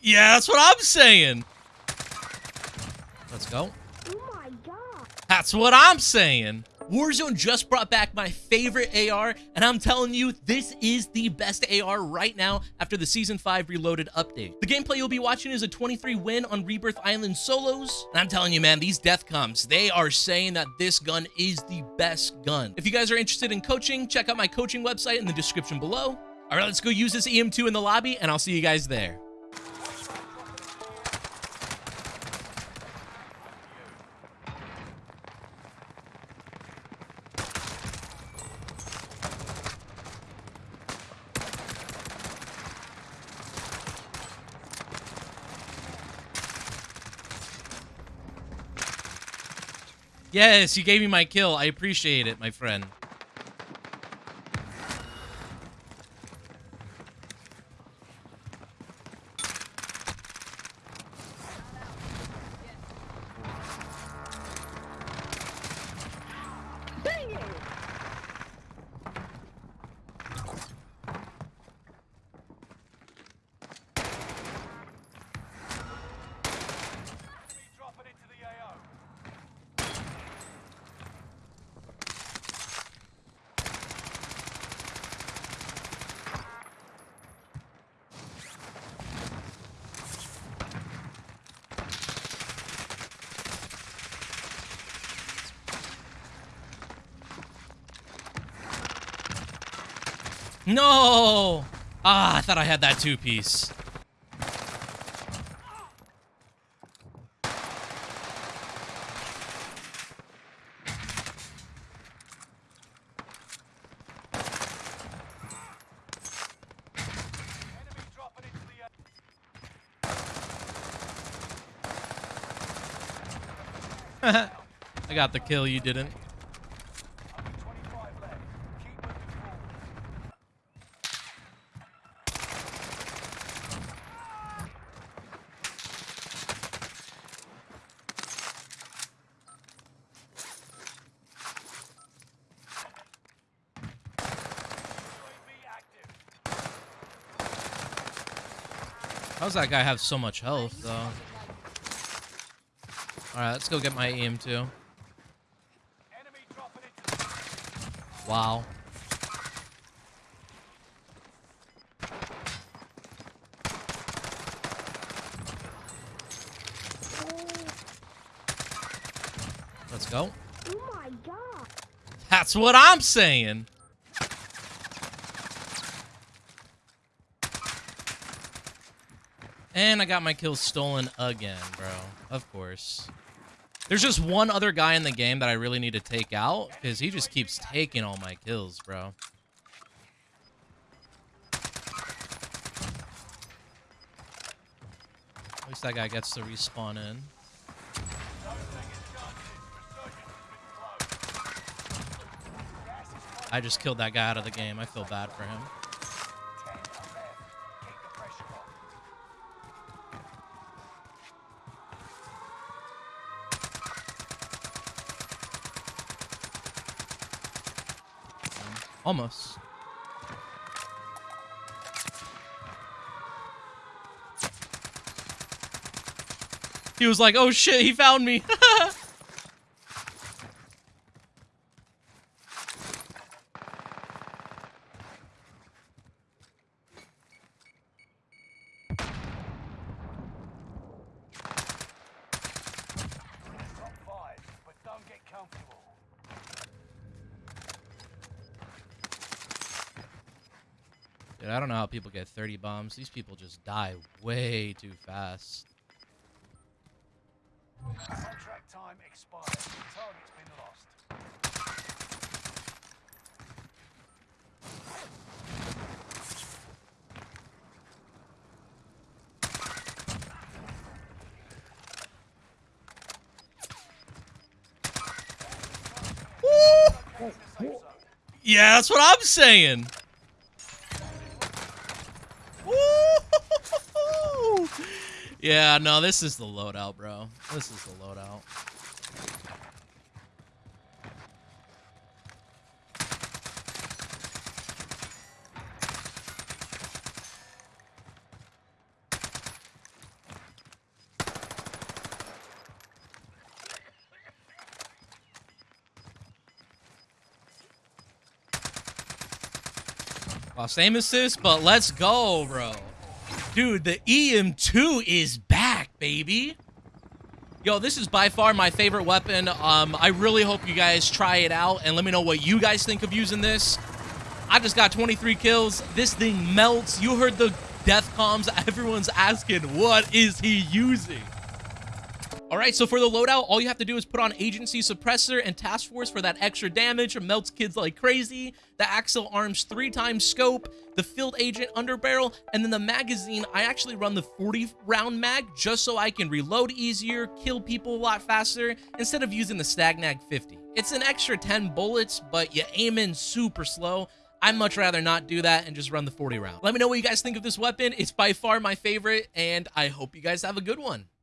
Yeah, that's what I'm saying. Let's go. Oh. That's what I'm saying. Warzone just brought back my favorite AR, and I'm telling you, this is the best AR right now after the Season 5 Reloaded update. The gameplay you'll be watching is a 23 win on Rebirth Island solos, and I'm telling you, man, these death comms, they are saying that this gun is the best gun. If you guys are interested in coaching, check out my coaching website in the description below. All right, let's go use this EM2 in the lobby, and I'll see you guys there. Yes, you gave me my kill. I appreciate it, my friend. No! Ah, I thought I had that two-piece. I got the kill, you didn't. How's that guy have so much health, though? Alright, let's go get my EM2. Enemy dropping into the Wow. Let's go. Oh my god. That's what I'm saying. And I got my kills stolen again, bro. Of course. There's just one other guy in the game that I really need to take out because he just keeps taking all my kills, bro. At least that guy gets to respawn in. I just killed that guy out of the game. I feel bad for him. 10 are left. Keep the pressure on. Almost. He was like, oh shit, he found me. Top five, but don't get comfortable. Dude, I don't know how people get 30 bombs. These people just die way too fast. Contract time expired. Target's been lost. Yeah, that's what I'm saying. Yeah, no, this is the loadout, bro. This is the loadout. Same assist, but let's go, bro. Dude, the EM2 is back, baby. Yo, this is by far my favorite weapon. Um, I really hope you guys try it out and let me know what you guys think of using this. I just got 23 kills. This thing melts. You heard the death comms. Everyone's asking, what is he using? All right, so for the loadout, all you have to do is put on Agency Suppressor and Task Force for that extra damage. It melts kids like crazy. The Axial Arms three times scope, the Field Agent Underbarrel, and then the magazine. I actually run the 40 round mag just so I can reload easier, kill people a lot faster, instead of using the STANAG 50. It's an extra 10 bullets, but you aim in super slow. I'd much rather not do that and just run the 40 round. Let me know what you guys think of this weapon. It's by far my favorite, and I hope you guys have a good one.